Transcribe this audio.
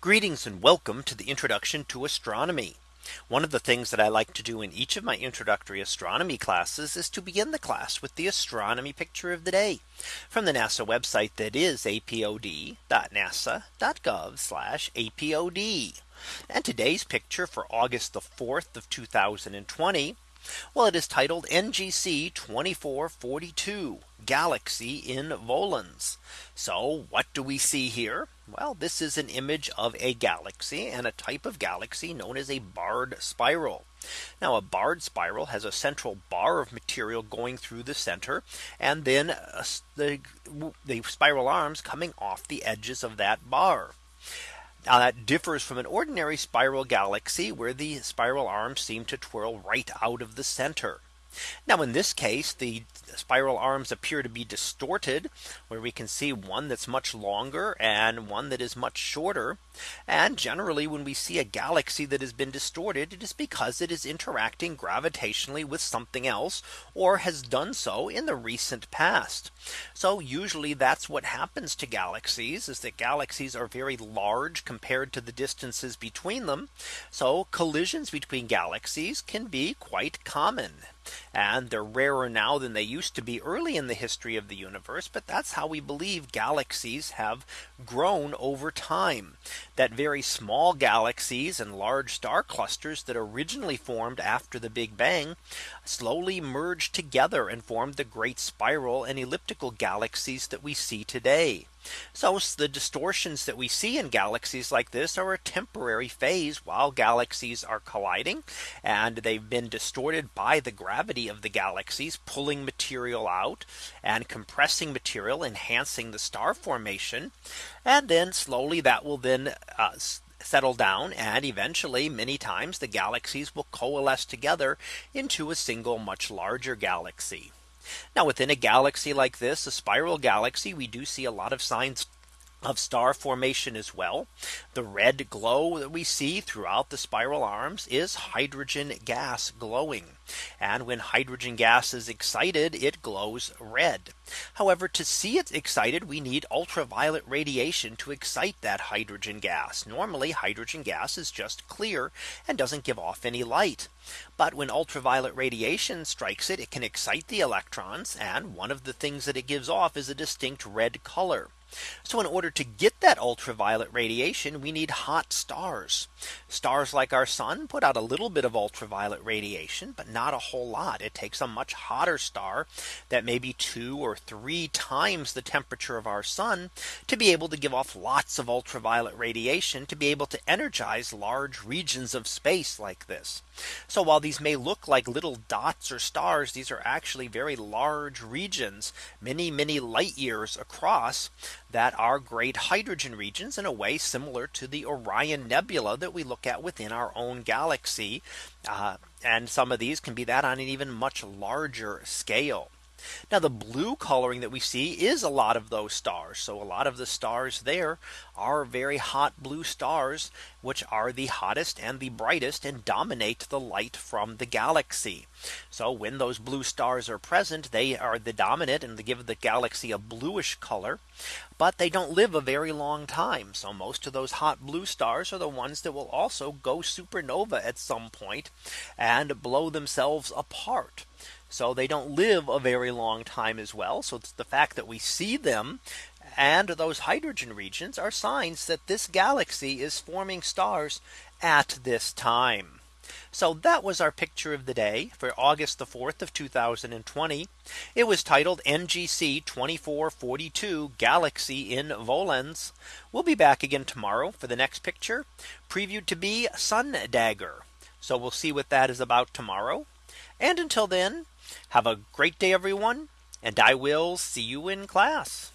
Greetings and welcome to the introduction to astronomy. One of the things that I like to do in each of my introductory astronomy classes is to begin the class with the astronomy picture of the day from the NASA website that is apod.nasa.gov apod. And today's picture for August the 4th of 2020. Well, it is titled NGC 2442 Galaxy in Volans. So what do we see here? Well, this is an image of a galaxy and a type of galaxy known as a barred spiral. Now a barred spiral has a central bar of material going through the center and then uh, the, the spiral arms coming off the edges of that bar. Now that differs from an ordinary spiral galaxy where the spiral arms seem to twirl right out of the center. Now in this case, the spiral arms appear to be distorted where we can see one that's much longer and one that is much shorter. And generally when we see a galaxy that has been distorted, it is because it is interacting gravitationally with something else or has done so in the recent past. So usually that's what happens to galaxies is that galaxies are very large compared to the distances between them. So collisions between galaxies can be quite common. And they're rarer now than they used to be early in the history of the universe. But that's how we believe galaxies have grown over time. That very small galaxies and large star clusters that originally formed after the Big Bang slowly merged together and formed the great spiral and elliptical galaxies that we see today. So the distortions that we see in galaxies like this are a temporary phase while galaxies are colliding and they've been distorted by the gravity of the galaxies pulling material out and compressing material enhancing the star formation and then slowly that will then uh, settle down and eventually many times the galaxies will coalesce together into a single much larger galaxy. Now within a galaxy like this, a spiral galaxy, we do see a lot of signs of star formation as well. The red glow that we see throughout the spiral arms is hydrogen gas glowing. And when hydrogen gas is excited, it glows red. However, to see it excited, we need ultraviolet radiation to excite that hydrogen gas. Normally, hydrogen gas is just clear and doesn't give off any light. But when ultraviolet radiation strikes it, it can excite the electrons. And one of the things that it gives off is a distinct red color. So in order to get that ultraviolet radiation, we need hot stars. Stars like our sun put out a little bit of ultraviolet radiation, but not a whole lot. It takes a much hotter star that may be two or three times the temperature of our sun to be able to give off lots of ultraviolet radiation to be able to energize large regions of space like this. So while these may look like little dots or stars, these are actually very large regions, many, many light years across that are great hydrogen regions in a way similar to the Orion Nebula that we look at within our own galaxy. Uh, and some of these can be that on an even much larger scale. Now the blue coloring that we see is a lot of those stars. So a lot of the stars there are very hot blue stars, which are the hottest and the brightest and dominate the light from the galaxy. So when those blue stars are present, they are the dominant and they give the galaxy a bluish color. But they don't live a very long time. So most of those hot blue stars are the ones that will also go supernova at some point and blow themselves apart. So they don't live a very long time as well. So the fact that we see them and those hydrogen regions are signs that this galaxy is forming stars at this time. So that was our picture of the day for August the 4th of 2020. It was titled NGC 2442 Galaxy in Volans. We'll be back again tomorrow for the next picture previewed to be Sun Dagger. So we'll see what that is about tomorrow. And until then, have a great day, everyone. And I will see you in class.